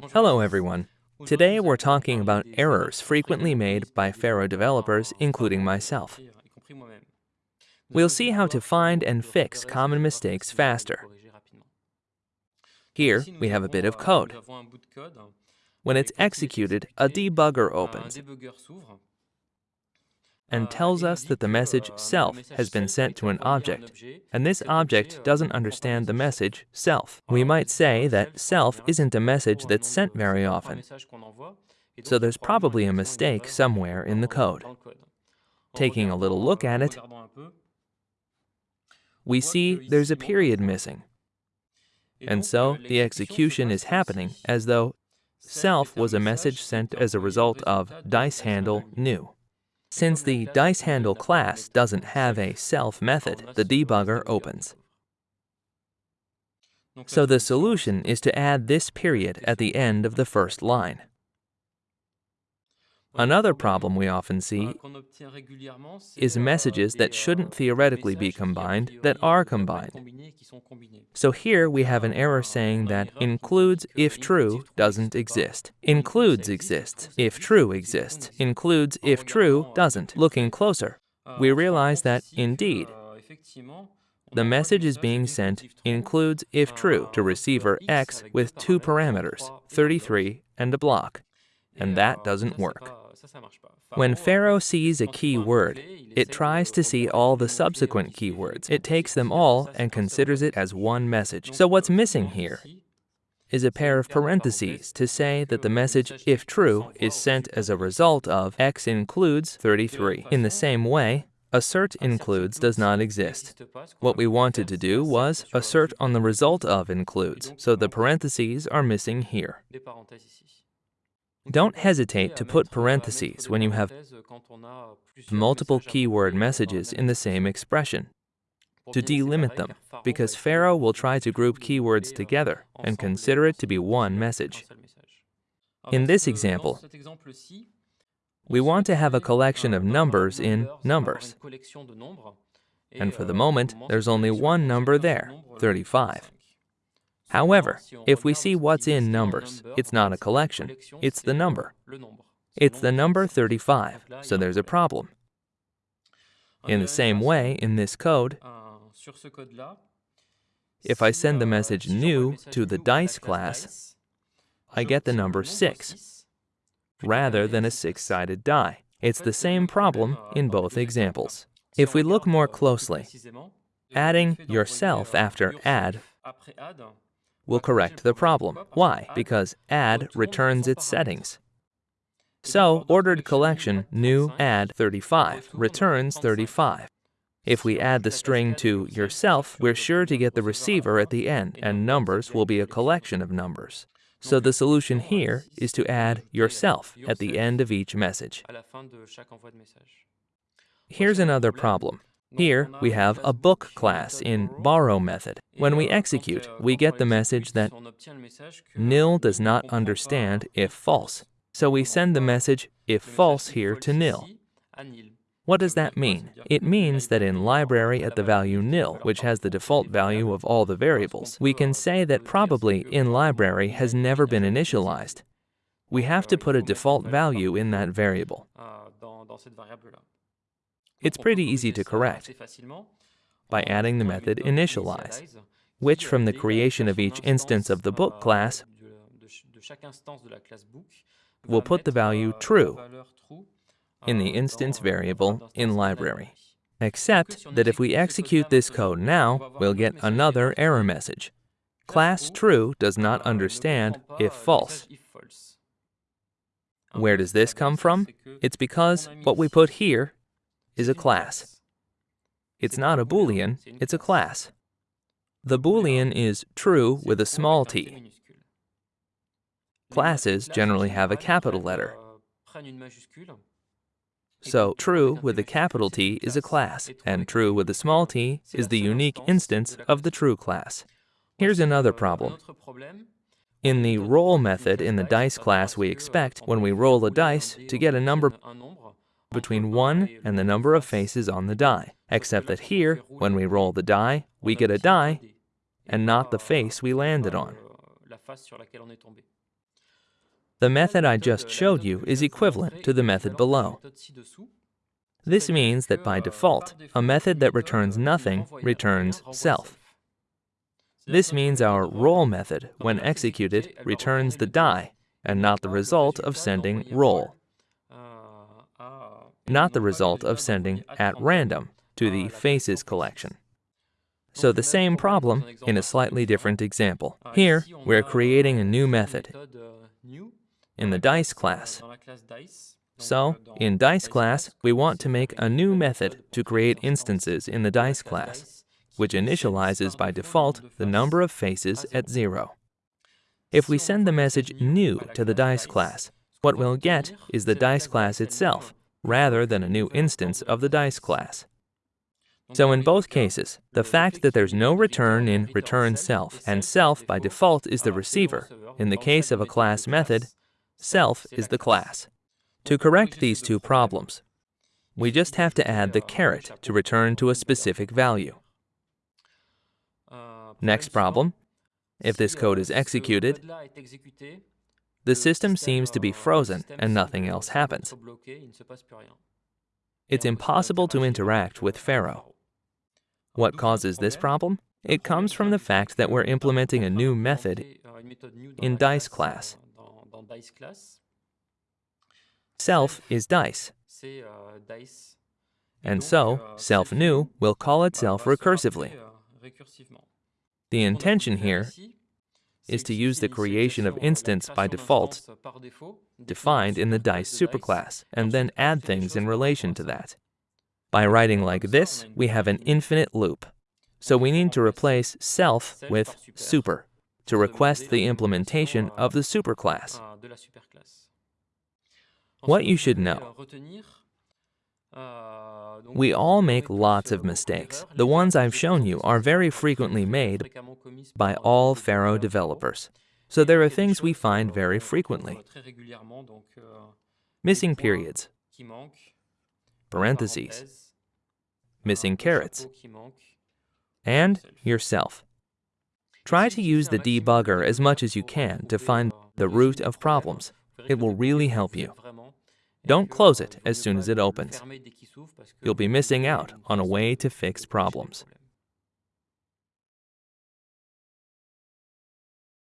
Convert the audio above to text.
Hello everyone. Today we're talking about errors frequently made by Pharo developers, including myself. We'll see how to find and fix common mistakes faster. Here, we have a bit of code. When it's executed, a debugger opens and tells us that the message self has been sent to an object, and this object doesn't understand the message self. We might say that self isn't a message that's sent very often, so there's probably a mistake somewhere in the code. Taking a little look at it, we see there's a period missing. And so the execution is happening as though self was a message sent as a result of dice handle new. Since the dice handle class doesn't have a self method, the debugger opens. So the solution is to add this period at the end of the first line. Another problem we often see is messages that shouldn't theoretically be combined that are combined. So here we have an error saying that includes if true doesn't exist. Includes exists, if true exists. Includes if true doesn't. Looking closer, we realize that indeed, the message is being sent includes if true to receiver X with two parameters, 33 and a block, and that doesn't work. When Pharo sees a key word, it tries to see all the subsequent keywords. It takes them all and considers it as one message. So what's missing here is a pair of parentheses to say that the message, if true, is sent as a result of x includes 33. In the same way, assert includes does not exist. What we wanted to do was assert on the result of includes, so the parentheses are missing here. Don't hesitate to put parentheses when you have multiple keyword messages in the same expression to delimit them, because Pharo will try to group keywords together and consider it to be one message. In this example, we want to have a collection of numbers in numbers. And for the moment, there's only one number there, 35. However, if we see what's in numbers, it's not a collection, it's the number. It's the number 35, so there's a problem. In the same way, in this code, if I send the message new to the dice class, I get the number 6, rather than a six-sided die. It's the same problem in both examples. If we look more closely, adding yourself after add will correct the problem. Why? Because add returns its settings. So, ordered collection new add 35 returns 35. If we add the string to yourself, we're sure to get the receiver at the end, and numbers will be a collection of numbers. So the solution here is to add yourself at the end of each message. Here's another problem. Here, we have a book class in borrow method. When we execute, we get the message that nil does not understand if false. So we send the message if false here to nil. What does that mean? It means that in library at the value nil, which has the default value of all the variables, we can say that probably in library has never been initialized. We have to put a default value in that variable. It's pretty easy to correct by adding the method initialize, which from the creation of each instance of the book class will put the value true in the instance variable in library. Except that if we execute this code now, we'll get another error message. Class true does not understand if false. Where does this come from? It's because what we put here is a class. It's not a Boolean, it's a class. The Boolean is true with a small t. Classes generally have a capital letter. So true with a capital T is a class, and true with a small t is the unique instance of the true class. Here's another problem. In the roll method in the dice class, we expect, when we roll a dice, to get a number between 1 and the number of faces on the die, except that here, when we roll the die, we get a die and not the face we landed on. The method I just showed you is equivalent to the method below. This means that by default, a method that returns nothing returns self. This means our roll method, when executed, returns the die and not the result of sending roll, not the result of sending at random to the faces collection. So the same problem in a slightly different example. Here, we're creating a new method in the dice class. So, in dice class, we want to make a new method to create instances in the dice class, which initializes by default the number of faces at zero. If we send the message new to the dice class, what we'll get is the dice class itself, rather than a new instance of the dice class. So in both cases, the fact that there's no return in return self, and self by default is the receiver, in the case of a class method, self is the class. To correct these two problems, we just have to add the caret to return to a specific value. Next problem, if this code is executed, the system seems to be frozen and nothing else happens. It's impossible to interact with Pharo. What causes this problem? It comes from the fact that we're implementing a new method in dice class. Self is dice. And so, self new will call itself recursively. The intention here is to use the creation of instance by default defined in the dice superclass, and then add things in relation to that. By writing like this, we have an infinite loop. So we need to replace self with super to request the implementation of the superclass. What you should know we all make lots of mistakes. The ones I've shown you are very frequently made by all Pharo developers. So there are things we find very frequently. Missing periods, parentheses, missing carets, and yourself. Try to use the debugger as much as you can to find the root of problems. It will really help you. Don't close it as soon as it opens. You'll be missing out on a way to fix problems.